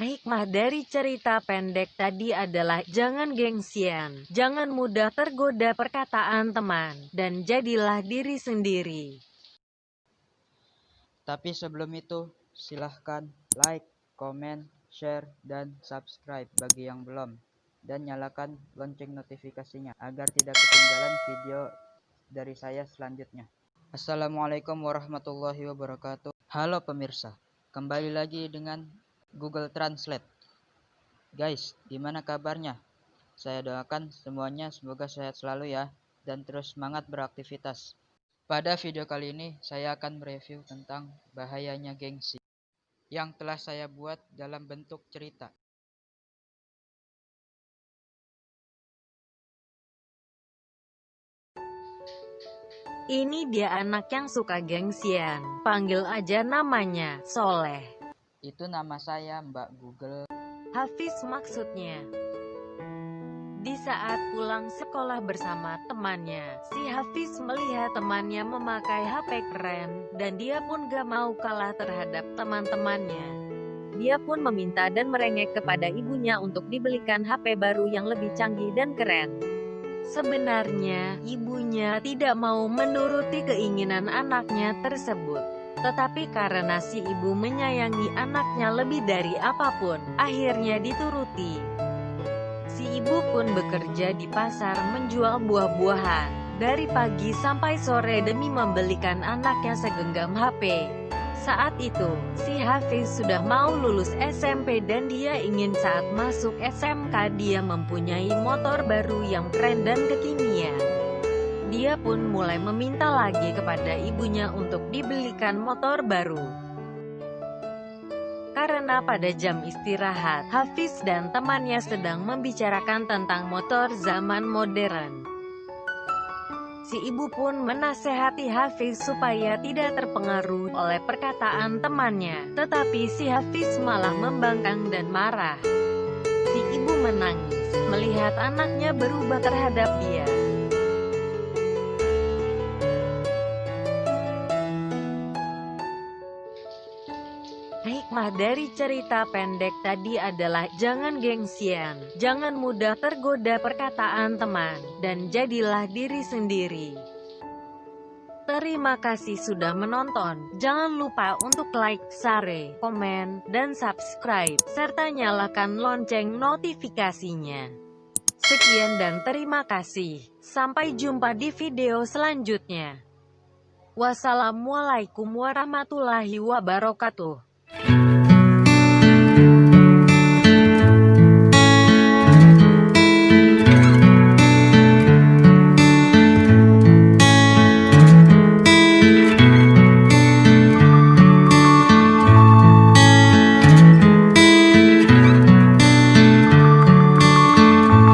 Hikmah dari cerita pendek tadi adalah jangan gengsian, jangan mudah tergoda perkataan teman, dan jadilah diri sendiri. Tapi sebelum itu, silahkan like, komen, share, dan subscribe bagi yang belum. Dan nyalakan lonceng notifikasinya agar tidak ketinggalan video dari saya selanjutnya. Assalamualaikum warahmatullahi wabarakatuh. Halo pemirsa, kembali lagi dengan Google Translate. Guys, gimana kabarnya? Saya doakan semuanya semoga sehat selalu ya, dan terus semangat beraktivitas. Pada video kali ini, saya akan mereview tentang bahayanya gengsi yang telah saya buat dalam bentuk cerita. Ini dia anak yang suka gengsian. Panggil aja namanya, Soleh. Itu nama saya Mbak Google. Hafiz maksudnya. Di saat pulang sekolah bersama temannya, si Hafiz melihat temannya memakai HP keren, dan dia pun gak mau kalah terhadap teman-temannya. Dia pun meminta dan merengek kepada ibunya untuk dibelikan HP baru yang lebih canggih dan keren. Sebenarnya, ibunya tidak mau menuruti keinginan anaknya tersebut. Tetapi karena si ibu menyayangi anaknya lebih dari apa pun, akhirnya dituruti. Si ibu pun bekerja di pasar menjual buah-buahan, dari pagi sampai sore demi membelikan anaknya segenggam HP. Saat itu, si Hafiz sudah mau lulus SMP dan dia ingin saat masuk SMK dia mempunyai motor baru yang keren dan kekinian. Dia pun mulai meminta lagi kepada ibunya untuk dibelikan motor baru. Karena pada jam istirahat, Hafiz dan temannya sedang membicarakan tentang motor zaman modern. Si ibu pun menasehati Hafiz supaya tidak terpengaruh oleh perkataan temannya, tetapi si Hafiz malah membangkang dan marah. Si ibu menangis, melihat anaknya berubah terhadap dia. Hikmah dari cerita pendek tadi adalah jangan gengsian, jangan mudah tergoda perkataan teman, dan jadilah diri sendiri. Terima kasih sudah menonton. Jangan lupa untuk like, share, komen, dan subscribe, serta nyalakan lonceng notifikasinya. Sekian dan terima kasih. Sampai jumpa di video selanjutnya. Wassalamualaikum warahmatullahi wabarakatuh.